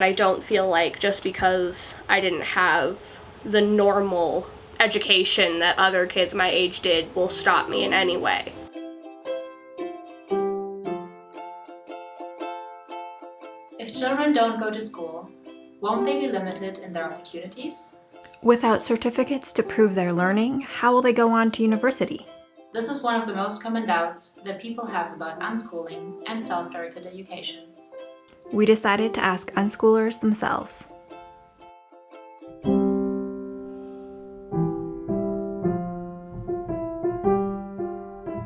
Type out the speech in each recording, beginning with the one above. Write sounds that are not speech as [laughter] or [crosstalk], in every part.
I don't feel like just because I didn't have the normal education that other kids my age did will stop me in any way. If children don't go to school, won't they be limited in their opportunities? Without certificates to prove their learning, how will they go on to university? This is one of the most common doubts that people have about unschooling and self-directed education. We decided to ask unschoolers themselves.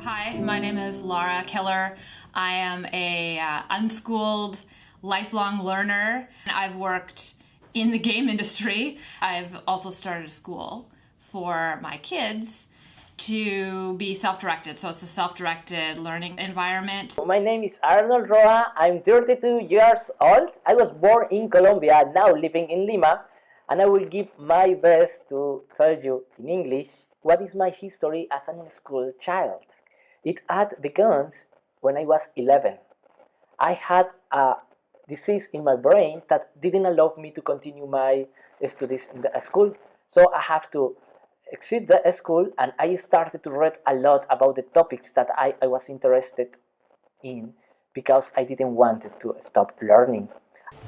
Hi, my name is Laura Keller. I am a uh, unschooled lifelong learner. And I've worked in the game [laughs] industry. I've also started a school for my kids to be self-directed. So it's a self-directed learning environment. My name is Arnold Roa. I'm 32 years old. I was born in Colombia, now living in Lima, and I will give my best to tell you in English what is my history as a school child. It had begun when I was 11. I had a disease in my brain that didn't allow me to continue my studies in the school. So I have to exit the school and I started to read a lot about the topics that I, I was interested in because I didn't want to stop learning.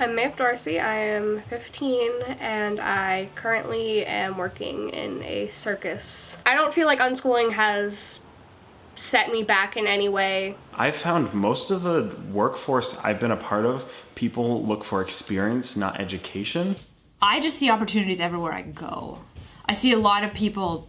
I'm Maeve Dorsey, I am 15 and I currently am working in a circus. I don't feel like unschooling has set me back in any way. I've found most of the workforce I've been a part of, people look for experience, not education. I just see opportunities everywhere I go. I see a lot of people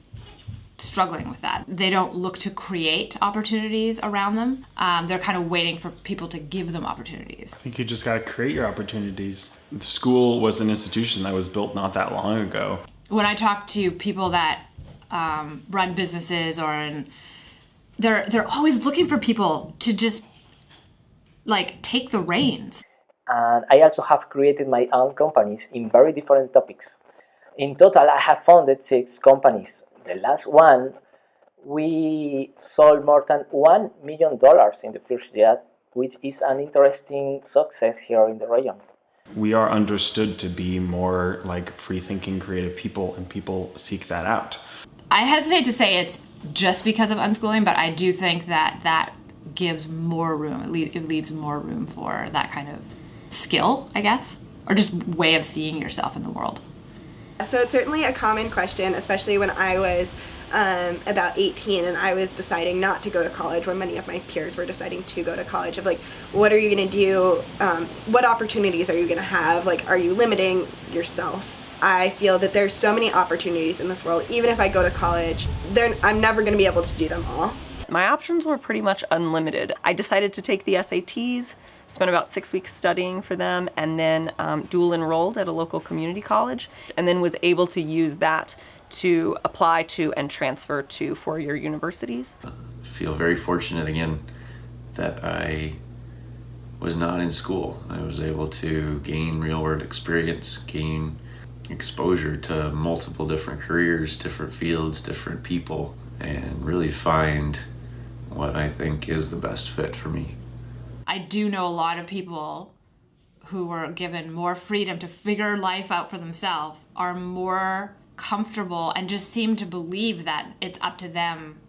struggling with that. They don't look to create opportunities around them. Um, they're kind of waiting for people to give them opportunities. I think you just got to create your opportunities. School was an institution that was built not that long ago. When I talk to people that um, run businesses or in, they're they're always looking for people to just like take the reins. And I also have created my own companies in very different topics. In total, I have founded six companies. The last one, we sold more than $1 million in the first year, which is an interesting success here in the region. We are understood to be more like free-thinking, creative people, and people seek that out. I hesitate to say it's just because of unschooling, but I do think that that gives more room, it, leaves more room for that kind of skill, I guess, or just way of seeing yourself in the world. So it's certainly a common question, especially when I was um, about 18 and I was deciding not to go to college when many of my peers were deciding to go to college of like what are you going to do um, what opportunities are you going to have? Like are you limiting yourself? I feel that there's so many opportunities in this world even if I go to college I'm never going to be able to do them all. My options were pretty much unlimited. I decided to take the SATs, spent about six weeks studying for them, and then um, dual enrolled at a local community college, and then was able to use that to apply to and transfer to four-year universities. I feel very fortunate again that I was not in school. I was able to gain real-world experience, gain exposure to multiple different careers, different fields, different people, and really find what I think is the best fit for me. I do know a lot of people who were given more freedom to figure life out for themselves are more comfortable and just seem to believe that it's up to them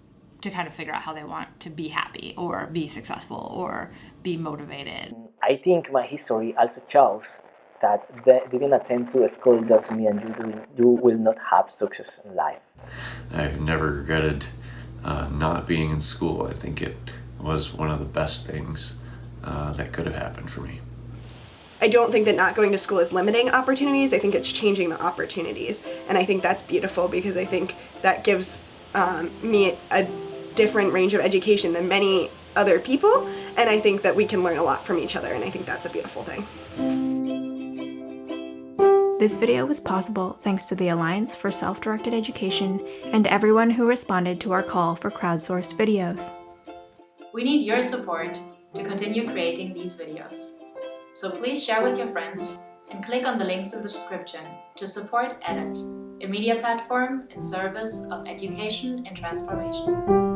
to kind of figure out how they want to be happy or be successful or be motivated. I think my history also shows that didn't attend to a school doesn't mean you, you will not have success in life. I've never regretted uh, not being in school. I think it was one of the best things uh, that could have happened for me. I don't think that not going to school is limiting opportunities. I think it's changing the opportunities. And I think that's beautiful because I think that gives um, me a different range of education than many other people. And I think that we can learn a lot from each other. And I think that's a beautiful thing. This video was possible thanks to the Alliance for Self-Directed Education and everyone who responded to our call for crowdsourced videos. We need your support to continue creating these videos. So please share with your friends and click on the links in the description to support EdIT, a media platform in service of education and transformation.